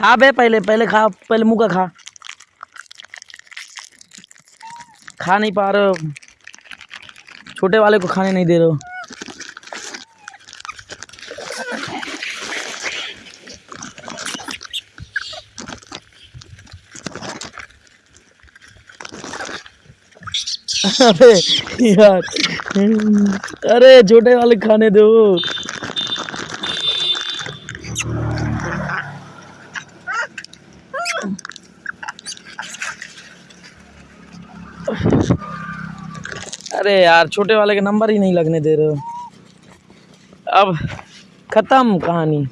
खा बे पहले पहले खा, पहले मुँह का खा। खा नहीं पा रहे छोटे वाले को खाने नहीं दे रहे अरे यार, अरे छोटे वाले खाने दो। अरे यार, छोटे वाले के नंबर ही नहीं लगने दे रहे हो। अब खत्म कहानी।